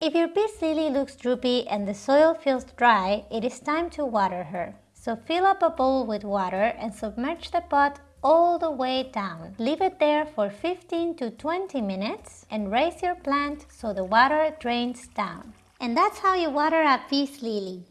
If your peace lily looks droopy and the soil feels dry, it is time to water her. So fill up a bowl with water and submerge the pot all the way down. Leave it there for 15 to 20 minutes and raise your plant so the water drains down. And that's how you water a peace lily.